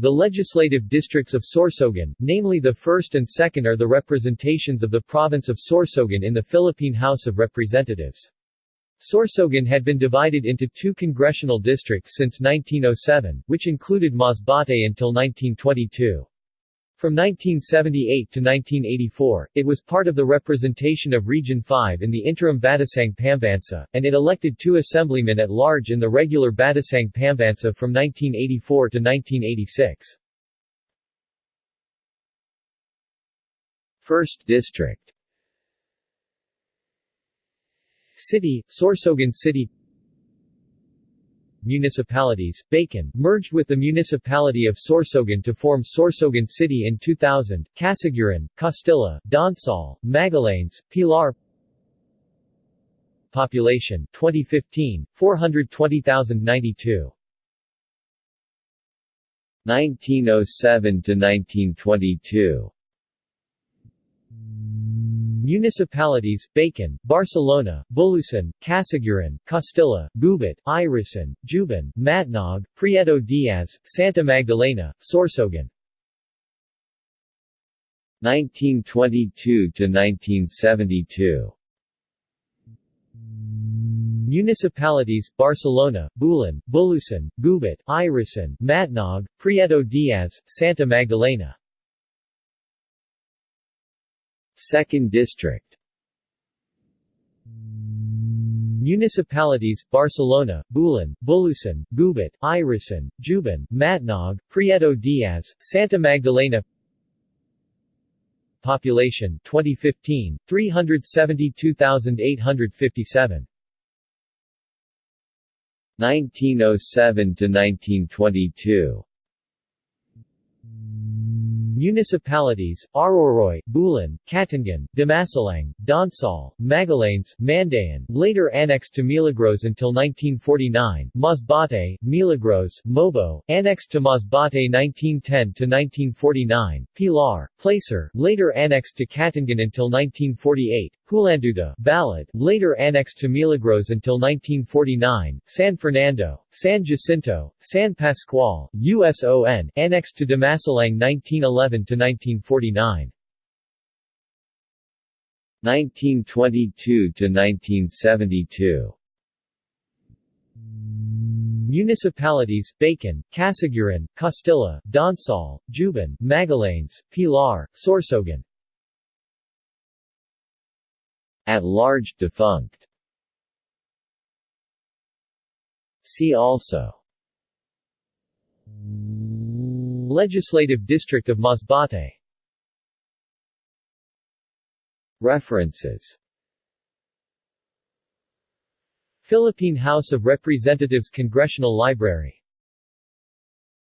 The legislative districts of Sorsogon, namely the 1st and 2nd are the representations of the province of Sorsogon in the Philippine House of Representatives. Sorsogon had been divided into two congressional districts since 1907, which included Masbate until 1922. From 1978 to 1984, it was part of the representation of Region 5 in the interim Batasang Pambansa, and it elected two assemblymen at large in the regular Batasang Pambansa from 1984 to 1986. 1st District City, Sorsogon City Municipalities, Bacon, merged with the municipality of Sorsogon to form Sorsogon City in 2000, Casiguran, Castilla, Donsol, Magallanes, Pilar. Population 2015, 420,092 1907 to 1922 Municipalities, Bacon, Barcelona, Bulusan, Casiguran, Castilla, Gubat, Irosin, Juban, Matnog, Prieto Diaz, Santa Magdalena, Sorsogon. 1922 to 1972 Municipalities, Barcelona, Bulan, Bulusan, Gubat, Irosin, Matnog, Prieto Diaz, Santa Magdalena 2nd District. Municipalities, Barcelona, Bulan, Bulusan, Gubat, Irosin, Juban, Matnog, Prieto Diaz, Santa Magdalena. Population 2015, 372,857 1907 to 1922 Municipalities, Aroroy, Bulan, Cataingan, Dimasalang, Donsol, Magallanes, Mandaon, later annexed to Milagros until 1949, Masbate, Milagros, Mobo, annexed to Masbate 1910-1949, Pilar, Placer, later annexed to Cataingan until 1948, Hulanduda, Balud, later annexed to Milagros until 1949, San Fernando, San Jacinto, San Pascual, USON, annexed to Dimasalang 1911 to 1949. 1922 to 1972 Municipalities, Bacon, Casiguran, Castilla, Donsol, Juban, Magallanes, Pilar, Sorsogon at large defunct. See also Legislative District of Masbate. References. Philippine House of Representatives Congressional Library